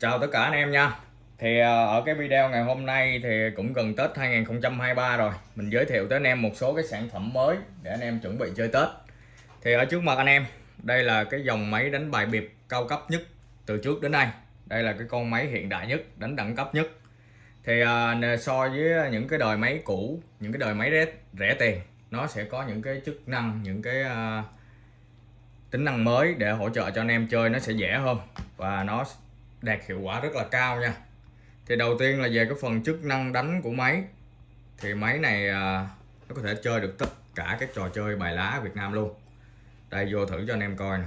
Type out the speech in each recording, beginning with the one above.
Chào tất cả anh em nha. Thì ờ, ở cái video ngày hôm nay thì cũng gần Tết 2023 rồi. Mình giới thiệu tới anh em một số cái sản phẩm mới để anh em chuẩn bị chơi Tết. Thì ở trước mặt anh em Đây là cái dòng máy đánh bài biệp cao cấp nhất từ trước đến nay. Đây là cái con máy hiện đại nhất, đánh đẳng cấp nhất. Thì ờ, so với những cái đời máy cũ, những cái đời máy rẻ, rẻ tiền Nó sẽ có những cái chức năng, những cái ờ, tính năng mới để hỗ trợ cho anh em chơi nó sẽ dễ hơn. Và nó đạt hiệu quả rất là cao nha. Thì đầu tiên là về cái phần chức năng đánh của máy. Thì máy này à, nó có thể chơi được tất cả các trò chơi bài lá Việt Nam luôn. Đây vô thử cho anh em coi nè.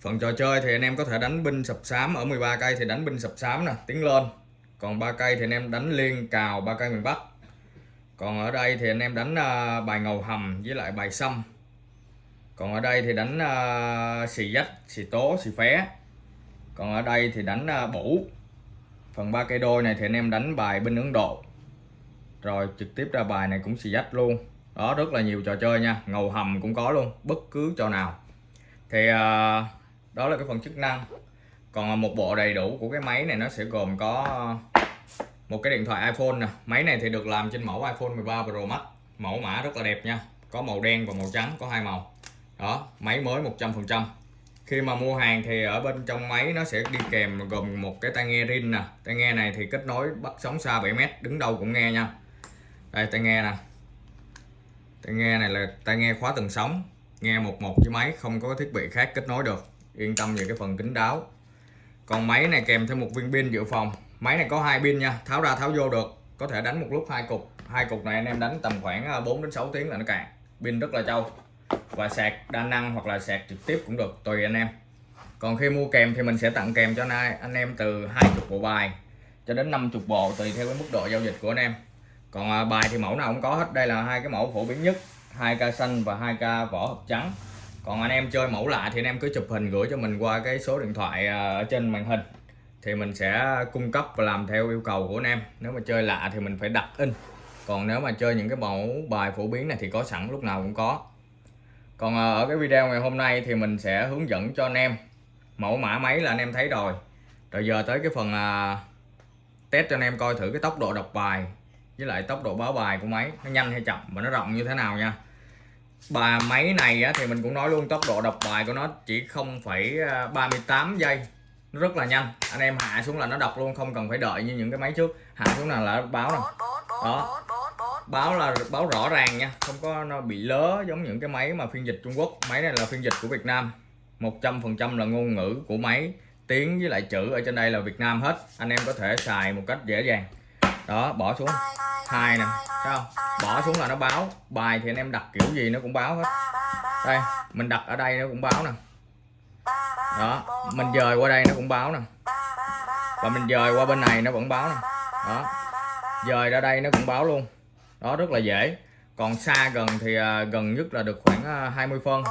Phần trò chơi thì anh em có thể đánh binh sập sám. Ở 13 cây thì đánh binh sập sám nè tiến lên. Còn ba cây thì anh em đánh liên cào ba cây miền Bắc. Còn ở đây thì anh em đánh à, bài ngầu hầm với lại bài xăm. Còn ở đây thì đánh uh, xì dách xì tố xì phé còn ở đây thì đánh à, bủ. Phần ba cây đôi này thì anh em đánh bài bên Ấn Độ. Rồi trực tiếp ra bài này cũng xì dách luôn. Đó, rất là nhiều trò chơi nha. Ngầu hầm cũng có luôn, bất cứ trò nào. Thì à, đó là cái phần chức năng. Còn à, một bộ đầy đủ của cái máy này nó sẽ gồm có một cái điện thoại iPhone nè. Máy này thì được làm trên mẫu iPhone 13 Pro Max. Mẫu mã rất là đẹp nha. Có màu đen và màu trắng, có hai màu. Đó, máy mới 100% khi mà mua hàng thì ở bên trong máy nó sẽ đi kèm gồm một cái tai nghe rin nè. Tai nghe này thì kết nối bắt sóng xa 7m đứng đâu cũng nghe nha. Đây, tai nghe nè. Tai nghe này là tai nghe khóa từng sóng, nghe một một với máy, không có thiết bị khác kết nối được. Yên tâm về cái phần kính đáo. Còn máy này kèm thêm một viên pin dự phòng. Máy này có hai pin nha, tháo ra tháo vô được. Có thể đánh một lúc hai cục. Hai cục này anh em đánh tầm khoảng à, 4 đến 6 tiếng là nó cạn. Pin rất là trâu và sạc đa năng hoặc là sạc trực tiếp cũng được, tùy anh em. Còn khi mua kèm thì mình sẽ tặng kèm cho anh em từ 20 bộ bài cho đến 50 bộ, tùy theo cái mức độ giao dịch của anh em. Còn à, bài thì mẫu nào cũng có hết. Đây là hai cái mẫu phổ biến nhất 2k xanh và 2k vỏ hộp trắng. Còn anh em chơi mẫu lạ thì anh em cứ chụp hình gửi cho mình qua cái số điện thoại à, ở trên màn hình. Thì mình sẽ cung cấp và làm theo yêu cầu của anh em. Nếu mà chơi lạ thì mình phải đặt in. Còn nếu mà chơi những cái mẫu bài phổ biến này thì có sẵn, lúc nào cũng có còn ờ, ở cái video ngày hôm nay thì mình sẽ hướng dẫn cho anh em. Mẫu mã máy là anh em thấy rồi. Rồi giờ tới cái phần à, test cho anh em coi thử cái tốc độ đọc bài với lại tốc độ báo bài của máy. Nó nhanh hay chậm và nó rộng như thế nào nha. Bà máy này á, thì mình cũng nói luôn tốc độ đọc bài của nó chỉ 0,38 à, giây. Nó rất là nhanh. Anh em hạ xuống là nó đọc luôn không cần phải đợi như những cái máy trước. Hạ xuống là là báo rồi. Đó báo là báo rõ ràng nha, không có nó bị lớ giống những cái máy mà phiên dịch Trung Quốc. Máy này là phiên dịch của Việt Nam 100% là ngôn ngữ của máy, tiếng với lại chữ ở trên đây là Việt Nam hết. Anh em có thể xài một cách dễ dàng. Đó, bỏ xuống. Hai nè, thấy không? Bỏ xuống là nó báo. Bài thì anh em đặt kiểu gì nó cũng báo hết. Đây, mình đặt ở đây nó cũng báo nè. Đó, mình dời qua đây nó cũng báo nè. Và mình dời qua bên này nó vẫn báo nè. Đó, dời ra đây nó cũng báo luôn đó, rất là dễ. Còn xa gần thì à, gần nhất là được khoảng à, 20 phân.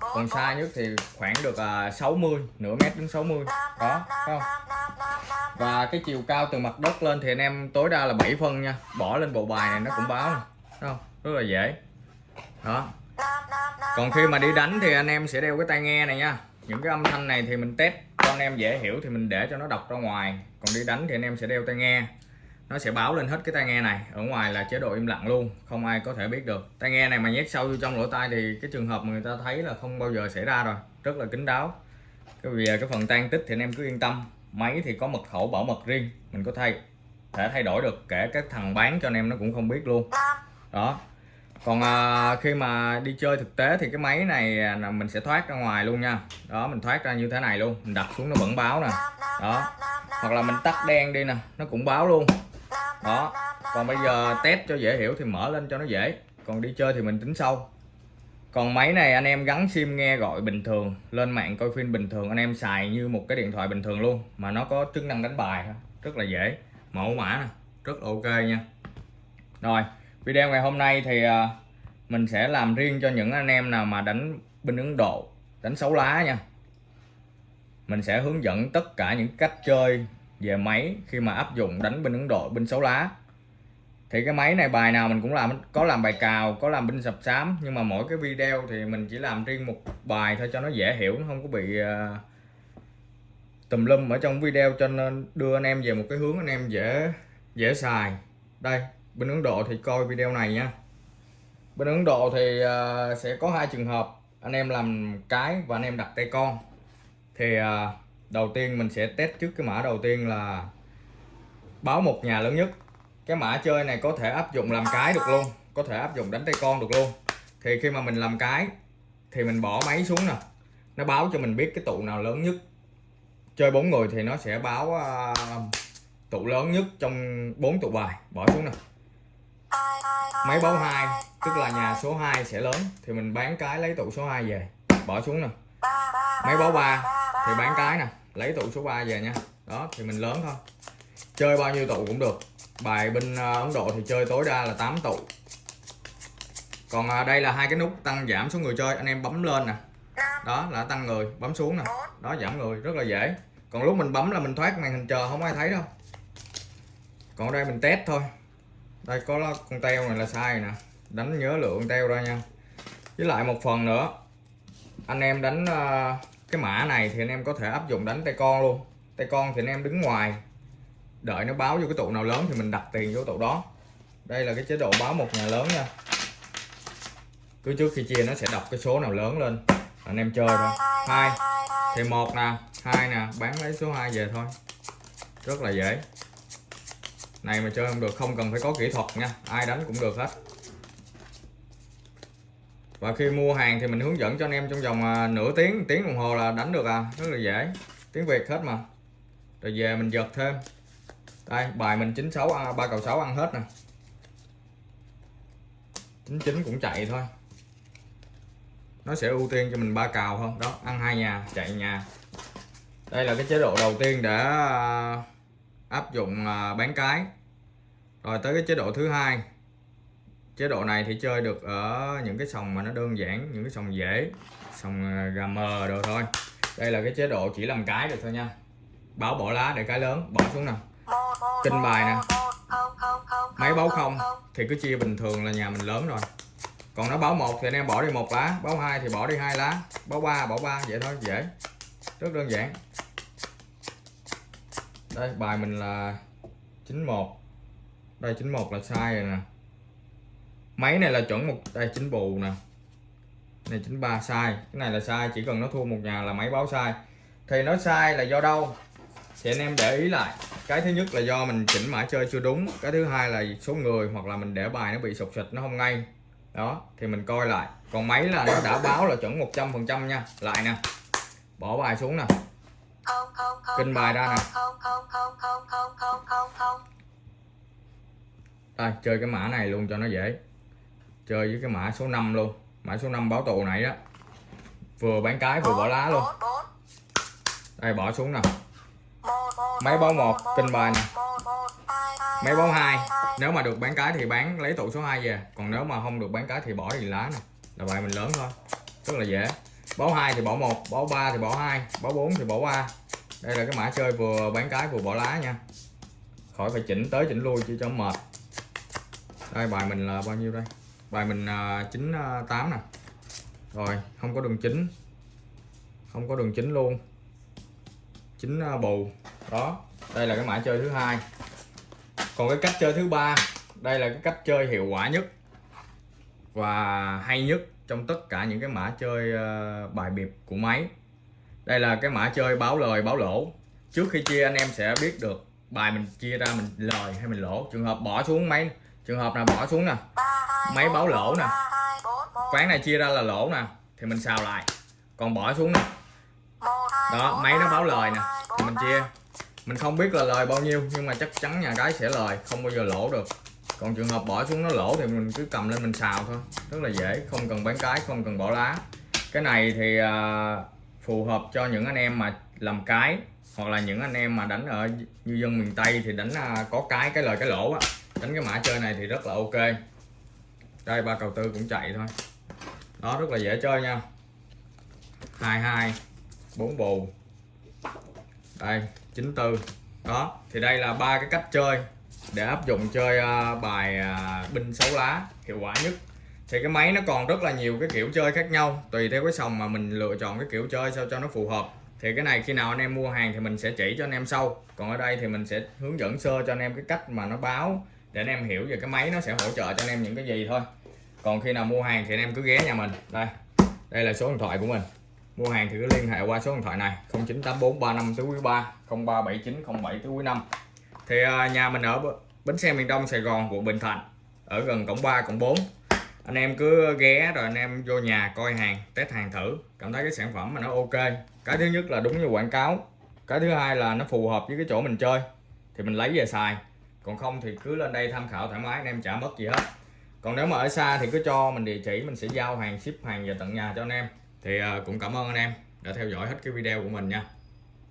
Còn xa nhất thì khoảng được à, 60 nửa mét đến 60 đó không? Và cái chiều cao từ mặt đất lên thì anh em tối đa là 7 phân nha. Bỏ lên bộ bài này nó cũng báo. Nè không? Rất là dễ. Đó. Còn khi mà đi đánh thì anh em sẽ đeo cái tai nghe này nha. Những cái âm thanh này thì mình test cho anh em dễ hiểu thì mình để cho nó đọc ra ngoài. Còn đi đánh thì anh em sẽ đeo tai nghe nó sẽ báo lên hết cái tai nghe này. Ở ngoài là chế độ im lặng luôn không ai có thể biết được. Tai nghe này mà nhét sâu vô trong lỗ tai thì cái trường hợp mà người ta thấy là không bao giờ xảy ra rồi. Rất là kín đáo. Cái vì à, cái phần tan tích thì anh em cứ yên tâm. Máy thì có mật khẩu bảo mật riêng. Mình có thay thể thay đổi được kể các thằng bán cho anh em nó cũng không biết luôn. Đó. Còn à, khi mà đi chơi thực tế thì cái máy này à, là mình sẽ thoát ra ngoài luôn nha. Đó mình thoát ra như thế này luôn. Mình đặt xuống nó vẫn báo nè. Đó. Hoặc là mình tắt đen đi nè. Nó cũng báo luôn đó. Còn bây giờ test cho dễ hiểu thì mở lên cho nó dễ. Còn đi chơi thì mình tính sau. Còn máy này anh em gắn sim nghe gọi bình thường, lên mạng coi phim bình thường, anh em xài như một cái điện thoại bình thường luôn, mà nó có chức năng đánh bài rất là dễ. Mẫu mã nè, rất là ok nha. Rồi, video ngày hôm nay thì à, mình sẽ làm riêng cho những anh em nào mà đánh binh Ấn Độ, đánh xấu lá nha. Mình sẽ hướng dẫn tất cả những cách chơi về máy khi mà áp dụng đánh binh Ấn Độ binh xấu lá. Thì cái máy này bài nào mình cũng làm có làm bài cào có làm binh sập sám nhưng mà mỗi cái video thì mình chỉ làm riêng một bài thôi cho nó dễ hiểu nó không có bị uh, tùm lum. Ở trong video cho nên đưa anh em về một cái hướng anh em dễ dễ xài. Đây bên Ấn Độ thì coi video này nha. Bên Ấn Độ thì uh, sẽ có hai trường hợp anh em làm cái và anh em đặt tay con. Thì uh, đầu tiên mình sẽ test trước cái mã đầu tiên là báo một nhà lớn nhất. Cái mã chơi này có thể áp dụng làm cái được luôn có thể áp dụng đánh tay con được luôn. Thì khi mà mình làm cái thì mình bỏ máy xuống nè. Nó báo cho mình biết cái tụ nào lớn nhất. Chơi bốn người thì nó sẽ báo uh, tụ lớn nhất trong bốn tụ bài. Bỏ xuống nè. Máy báo hai tức là nhà số 2 sẽ lớn. Thì mình bán cái lấy tụ số 2 về. Bỏ xuống nè. Máy báo 3 thì bán cái nè lấy tụ số 3 về nha. Đó thì mình lớn thôi. Chơi bao nhiêu tụ cũng được. Bài bên ờ, Ấn Độ thì chơi tối đa là 8 tụ. Còn ờ, đây là hai cái nút tăng giảm số người chơi anh em bấm lên nè. Đó là tăng người bấm xuống nè. Đó giảm người rất là dễ. Còn lúc mình bấm là mình thoát màn hình chờ không ai thấy đâu. Còn đây mình test thôi. Đây có con teo này là sai nè. Đánh nhớ lượng teo ra nha. Với lại một phần nữa anh em đánh uh, cái mã này thì anh em có thể áp dụng đánh tay con luôn. Tay con thì anh em đứng ngoài, đợi nó báo vô cái tụ nào lớn thì mình đặt tiền vô tụ đó. Đây là cái chế độ báo một nhà lớn nha. Cứ trước khi chia nó sẽ đọc cái số nào lớn lên. Anh em chơi thôi. Hai. Thì một nè, hai nè, bán lấy số 2 về thôi. Rất là dễ. Này mà chơi không được, không cần phải có kỹ thuật nha. Ai đánh cũng được hết và khi mua hàng thì mình hướng dẫn cho anh em trong vòng à, nửa tiếng tiếng đồng hồ là đánh được à. Rất là dễ. Tiếng việt hết mà. Rồi về mình giật thêm. Đây bài mình 96 à, ba cầu 6 ăn hết nè. 99 cũng chạy thôi. Nó sẽ ưu tiên cho mình ba cào không đó ăn hai nhà chạy nhà. Đây là cái chế độ đầu tiên để à, áp dụng à, bán cái. Rồi tới cái chế độ thứ hai chế độ này thì chơi được ở những cái sòng mà nó đơn giản, những cái sòng dễ, sòng à, gà mờ đồ thôi. Đây là cái chế độ chỉ làm cái được thôi nha. Báo bỏ lá để cái lớn, bỏ xuống nè kinh bài nè. Máy báo không thì cứ chia bình thường là nhà mình lớn rồi. Còn nó báo một thì anh em bỏ đi một lá, báo hai thì bỏ đi hai lá, báo ba, bỏ ba, vậy thôi, dễ. Rất đơn giản. Đây, bài mình là 91 đây 91 là sai rồi nè máy này là chuẩn một đây chính bù nè. Này 93 sai cái này là sai chỉ cần nó thua một nhà là máy báo sai thì nó sai là do đâu? Thì anh em để ý lại. Cái thứ nhất là do mình chỉnh mã chơi chưa đúng. Cái thứ hai là số người hoặc là mình để bài nó bị sụt xịt nó không ngay. Đó thì mình coi lại. Còn máy là nó đã báo là chuẩn 100 phần trăm nha. Lại nè. Bỏ bài xuống nè. Kinh bài ra nè. đây chơi cái mã này luôn cho nó dễ chơi với cái mã số 5 luôn. Mã số 5 báo tù này đó. Vừa bán cái vừa bỏ lá luôn. Đây, bỏ xuống nè. Máy báo một kinh bài nè. Máy báo hai. Nếu mà được bán cái thì bán, lấy tụ số 2 về. Còn nếu mà không được bán cái thì bỏ thì lá nè. Là bài mình lớn thôi. Rất là dễ. Báo hai thì bỏ một, báo ba thì bỏ hai, báo 4 thì bỏ ba. Đây là cái mã chơi vừa bán cái vừa bỏ lá nha. Khỏi phải chỉnh tới chỉnh lui chỉ cho mệt. Đây, bài mình là bao nhiêu đây? Bài mình uh, tám nè. Rồi không có đường chính không có đường chính luôn. Chính uh, à, bù. Đó đây là cái mã chơi thứ hai. Còn cái cách chơi thứ ba đây là cái cách chơi hiệu quả nhất và hay nhất trong tất cả những cái mã chơi uh, bài biệt của máy. Đây là cái mã chơi báo lời báo lỗ. Trước khi chia anh em sẽ biết được bài mình chia ra mình lời hay mình lỗ. Trường hợp bỏ xuống máy trường hợp nào bỏ xuống nè máy báo lỗ nè. Quán này chia ra là lỗ nè thì mình xào lại. Còn bỏ xuống nè. Đó máy nó báo lời nè thì mình chia. Mình không biết là lời bao nhiêu nhưng mà chắc chắn nhà cái sẽ lời không bao giờ lỗ được. Còn trường hợp bỏ xuống nó lỗ thì mình cứ cầm lên mình xào thôi. Rất là dễ không cần bán cái không cần bỏ lá. Cái này thì uh, phù hợp cho những anh em mà làm cái hoặc là những anh em mà đánh ở như dân miền Tây thì đánh uh, có cái cái lời cái lỗ á. Đánh cái mã chơi này thì rất là ok đây, ba cầu tư cũng chạy thôi. Đó, rất là dễ chơi nha. 22 4 bù. Đây 94 đó, thì đây là ba cái cách chơi để áp dụng chơi à, bài à, binh sáu lá, hiệu quả nhất. Thì cái máy nó còn rất là nhiều cái kiểu chơi khác nhau, tùy theo cái sòng mà mình lựa chọn cái kiểu chơi sao cho nó phù hợp. Thì cái này khi nào anh em mua hàng thì mình sẽ chỉ cho anh em sau. Còn ở đây thì mình sẽ hướng dẫn sơ cho anh em cái cách mà nó báo để anh em hiểu về cái máy nó sẽ hỗ trợ cho anh em những cái gì thôi. Còn khi nào mua hàng thì anh em cứ ghé nhà mình. Đây đây là số điện thoại của mình. Mua hàng thì cứ liên hệ qua số điện thoại này 098435 tứ quý 3 037907 tứ quý 5 thì à, nhà mình ở bến xe miền Đông, Sài Gòn, quận Bình Thạnh, ở gần cổng 3 cổng 4 anh em cứ ghé rồi anh em vô nhà coi hàng, test hàng thử, cảm thấy cái sản phẩm mà nó ok. Cái thứ nhất là đúng như quảng cáo. Cái thứ hai là nó phù hợp với cái chỗ mình chơi. Thì mình lấy về xài còn không thì cứ lên đây tham khảo thoải mái, anh em trả mất gì hết. Còn nếu mà ở xa thì cứ cho mình địa chỉ, mình sẽ giao hàng, ship hàng về tận nhà cho anh em. Thì ờ, cũng cảm ơn anh em đã theo dõi hết cái video của mình nha.